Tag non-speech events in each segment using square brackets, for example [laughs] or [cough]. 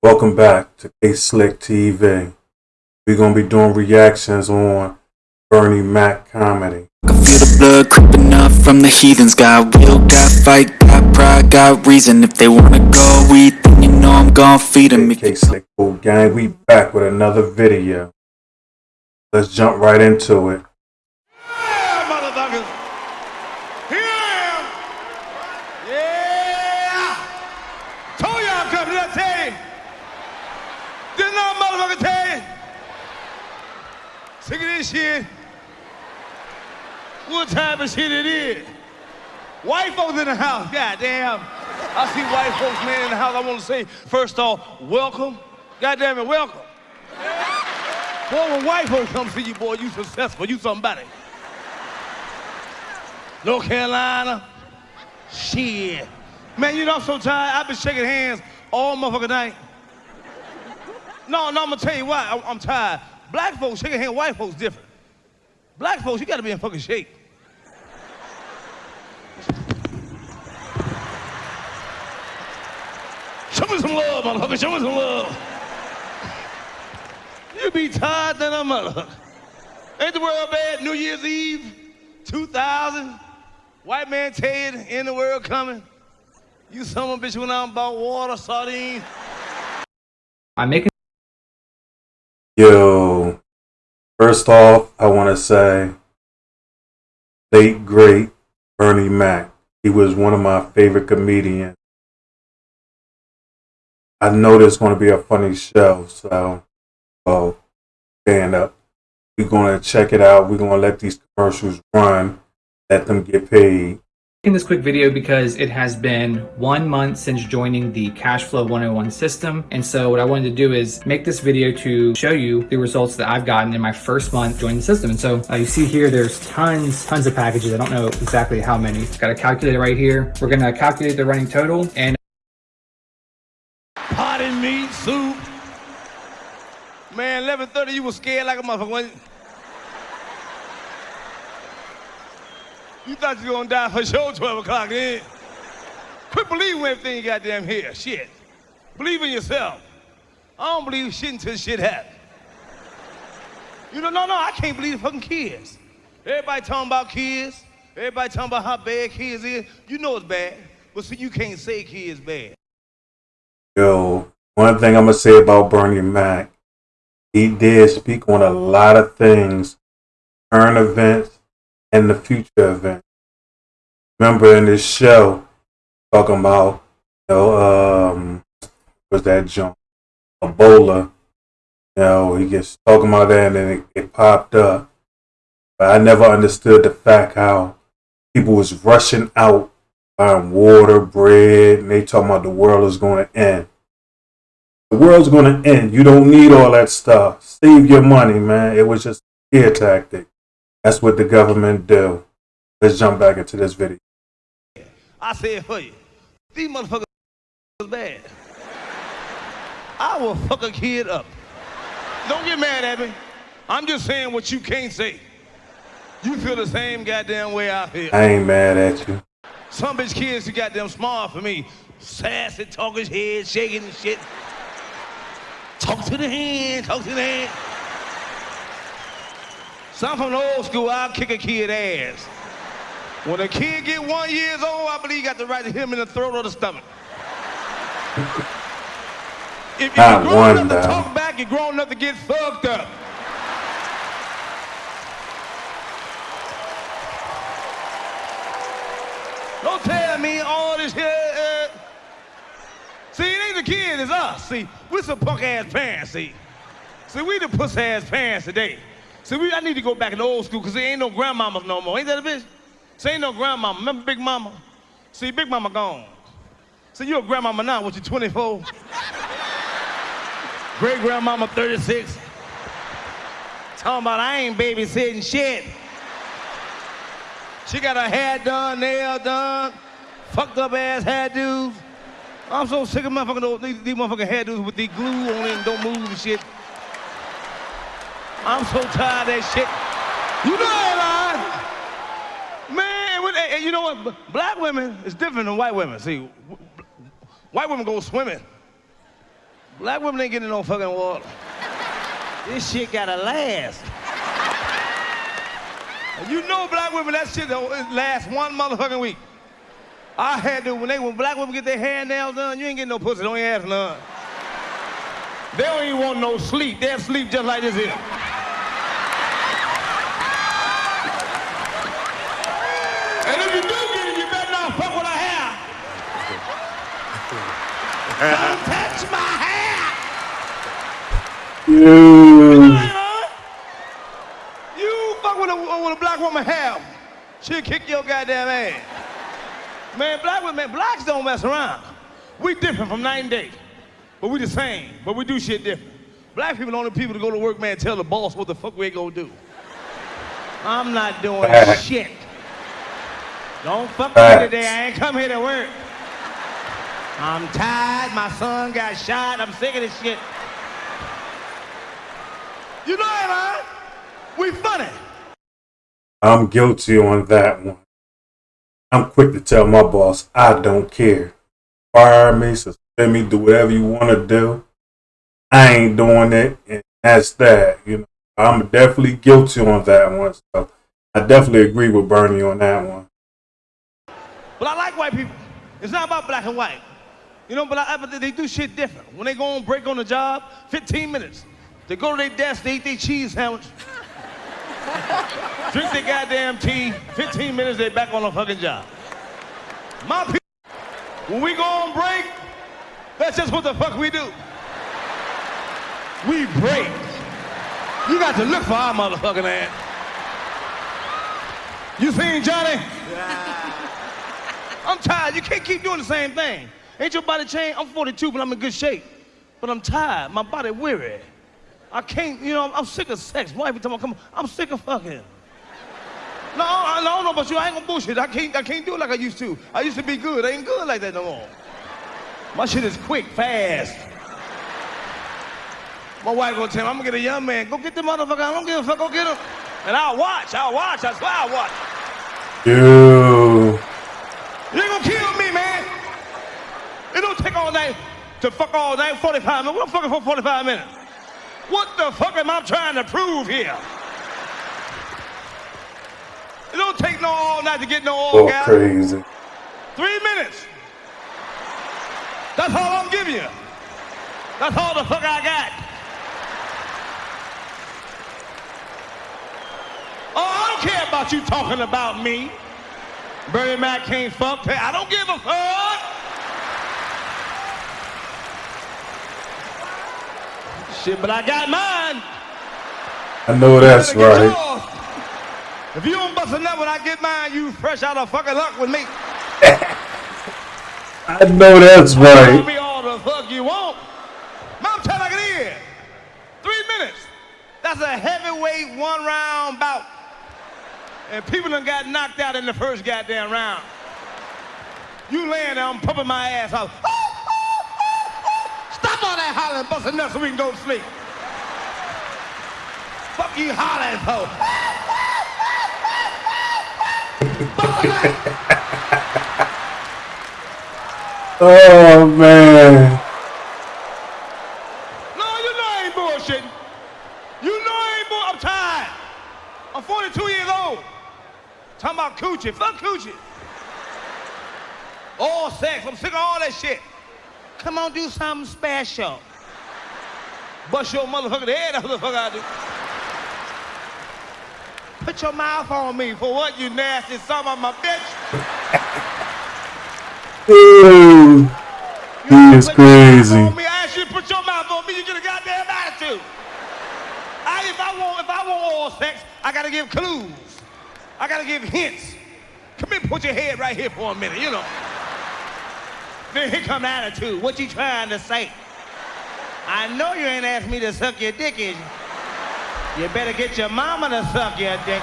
Welcome back to K Slick TV. We're gonna be doing reactions on Bernie Mac comedy. I feel the blood creeping up from the heathens Got will, got fight, got pride, got reason If they wanna go eat, then you know I'm gon' feed them K Slick Cool Gang, we back with another video. Let's jump right into it. Yeah, motherfuckers. Here I am. Yeah. Told y'all I'm coming. Did I tell you? Didn't no motherfucker tell you? Sick of this shit. What type of shit it is? White folks in the house. Goddamn. I see white folks, man, in the house. I want to say, first off, welcome. Goddamn it, welcome. Boy, when white folks come see you, boy, you successful. You somebody. North Carolina. Shit. Man, you know I'm so tired. I've been shaking hands all motherfucking night. No, no, I'm gonna tell you why. I- I'm tired. Black folks shaking hands, white folks different. Black folks, you gotta be in fucking shape. Show me some love, motherfucker. Show me some love. You be tired than a mother. Ain't the world bad? New Year's Eve, 2000. White man tell you in the world coming. You son of a bitch went out and bought water, sardines. I'm making Yo, first off, I want to say, late great Bernie Mac. He was one of my favorite comedians. I know there's going to be a funny show, so, well, stand up. We're going to check it out. We're going to let these commercials run, let them get paid. This quick video because it has been one month since joining the Cashflow 101 system. And so what I wanted to do is make this video to show you the results that I've gotten in my first month joining the system. And so uh, you see here, there's tons, tons of packages. I don't know exactly how many. Got a calculator right here. We're gonna calculate the running total and Potted meat, soup. Man, 11:30, you was scared like a motherfucker. You? Thought you was gonna die for sure 12 o'clock then. Quit believing everything you goddamn hear. Shit. Believe in yourself. I don't believe shit until shit happens. You know, no, no, I can't believe the fucking kids. Everybody talking about kids. Everybody talking about how bad kids is. You know it's bad. But see, you can't say kids bad. Yo, one thing I'm gonna say about Bernie Mac, he did speak on a lot of things, current events and the future event. Remember in this show, talking about, you know, um, was that junk, Ebola. You know, he gets talking about that and then it, it popped up. But I never understood the fact how people was rushing out buying water, bread, and they talking about the world is going to end. The world's going to end. You don't need all that stuff. Save your money, man. It was just fear tactic. That's what the government do. Let's jump back into this video. I said for you. These motherfuckers is bad. I will fuck a kid up. Don't get mad at me. I'm just saying what you can't say. You feel the same goddamn way I feel. I ain't mad at you. Some bitch kids too goddamn smart for me. Sassy, talking head, shaking and shit. Talk to the hand, talk to the hand. Some from the old school, I'll kick a kid ass. When a kid get one years old, I believe you got the right to hit him in the throat or the stomach. If, if you're grown enough to talk back, you're grown enough to get fucked up. Don't tell me all this here. Uh... See, it ain't the kid, it's us. See, we're some punk ass parents, see. See, we the puss ass parents today. See, we, I need to go back to old school because there ain't no grandmamas no more. Ain't that a bitch? See, ain't no grandmama. Remember Big Mama? See, Big Mama gone. See, you a grandmama now, what you 24? Great grandmama 36. Talking about I ain't babysitting shit. She got her hair done, nail done, fucked up ass hairdos. I'm so sick of motherfucking these, these motherfucking hairdos with the glue on it and don't move and shit. I'm so tired of that shit. You know that. Man, and you know what? Black women is different than white women. See, white women go swimming. Black women ain't getting no fucking water. This shit gotta last. You know black women, that shit don't last one motherfucking week. I had to, when they, when black women get their hair nails done, you ain't getting no pussy, don't ask none. They don't even want no sleep. They'll sleep just like this here. And if you do get it, you better not fuck with her hair. Don't touch my hair. You. You fuck with a, with a black woman hair, she'll kick your goddamn ass. Man, black women, blacks don't mess around. We different from night and day. But we the same, but we do shit different. Black people the only people to go to work, man, tell the boss what the fuck we gonna do. I'm not doing shit. Don't fuck with me today. I ain't come here to work. I'm tired. My son got shot. I'm sick of this shit. You know it, man. We funny. I'm guilty on that one. I'm quick to tell my boss I don't care. Fire me, suspend me, do whatever you want to do. I ain't doing it, and that's that. You know, I'm definitely guilty on that one. So I definitely agree with Bernie on that one. But I like white people. It's not about black and white. You know, but, I, but they do shit different. When they go on break on the job, 15 minutes. They go to their desk, they eat their cheese sandwich. [laughs] Drink their goddamn tea. 15 minutes, they back on the fucking job. My people, when we go on break, that's just what the fuck we do. We break. You got to look for our motherfucking ass. You seen Johnny? Yeah. I'm tired. You can't keep doing the same thing. Ain't your body changed? I'm 42, but I'm in good shape. But I'm tired. My body weary. I can't, you know, I'm sick of sex. Why every time I come, on, I'm sick of fucking. No, I don't know about you. I ain't gonna bullshit. I can't, I can't do it like I used to. I used to be good. I ain't good like that no more. My shit is quick, fast. My wife gonna tell me, I'm gonna get a young man. Go get the motherfucker. I don't give a fuck. Go get him. And I'll watch. I'll watch. I swear I'll watch. You. You ain't gonna kill me, man. It don't take all night to fuck all night, 45 minutes. What fucking for 45 minutes? What the fuck am I trying to prove here? It don't take no all night to get no all orgasm. crazy. Three minutes. That's all I'm giving you. That's all the fuck I got. Oh, I don't care about you talking about me. Bernie Mac can't fuck. I don't give a fuck. Shit, but I got mine. I know that's You better get right. If you don't bust a nut when I get mine, you fresh out of fucking luck with me. [laughs] I know that's right. me all the fuck you want. Mom, tell like it is. Three minutes. That's a heavyweight one round bout. And people done got knocked out in the first goddamn round. You laying there, I'm pumping my ass out. Stop all that hollering, busting nuts so we can go to sleep. Fuck you hollering [laughs] for. Oh man. No, you know I ain't bullshitting. You know I ain't bull. I'm tired. I'm 42 years old. Talking about coochie. Fuck coochie. All sex. I'm sick of all that shit. Come on, do something special. Bust your motherfucking head. What the fuck I do. Put your mouth on me for what, you nasty son of my bitch. Ooh. [laughs] He is Put your mouth crazy. me. I ask you to put your mouth on me. You get a goddamn attitude. I, if I want, if I want oral sex, I gotta give clues. I gotta give hints. Come here, put your head right here for a minute. You know. Then here come the attitude. What you trying to say? I know you ain't asked me to suck your dick, is you? You better get your mama to suck your dick.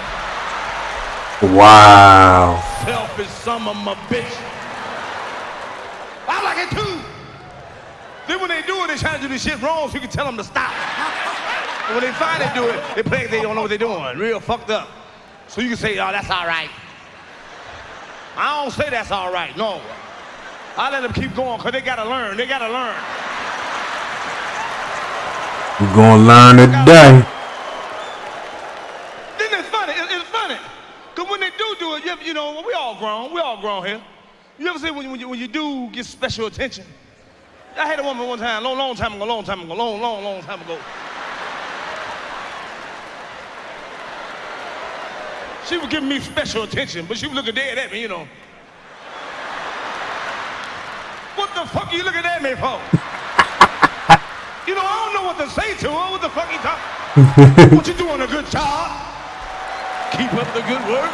Wow. Selfish son of my bitch. I like it too. Then when they do it, they try to do this shit wrong so you can tell them to stop. When they finally do it, they play like they don't know what they're doing. Real fucked up. So you can say, oh, that's all right. I don't say that's all right, no. I let them keep going because they gotta learn. They gotta learn. You gonna learn today. Then it's funny. It- it's funny. Because when they do do it, you, ever, you know, we all grown. We all grown here. You ever see when, you- when, you, when you do get special attention? I had a woman one time, long, long time ago, long time ago, long, long, long time ago. She was giving me special attention, but she was looking dead at me, you know. What the fuck are you looking at me for? you know, I don't know what to say to her. What the fuck you talking? [laughs] what you doing a good job? Keep up the good work.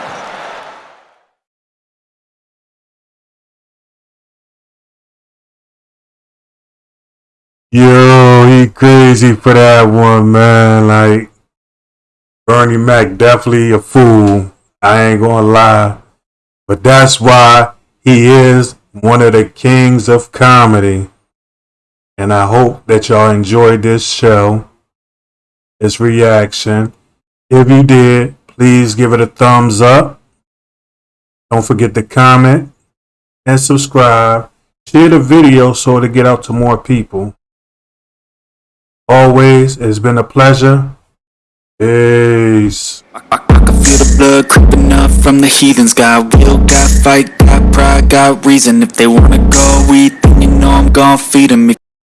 Yo, he crazy for that one, man. Like Bernie Mac, definitely a fool. I ain't gonna lie, but that's why he is one of the kings of comedy. And I hope that y'all enjoyed this show, this reaction. If you did, please give it a thumbs up. Don't forget to comment and subscribe. Share the video so it'll get out to more people. Always, it's been a pleasure. Peace. Feel the blood creeping up from the heathens Got will, got fight, got pride, got reason If they wanna go eat, then you know I'm gon' feed 'em.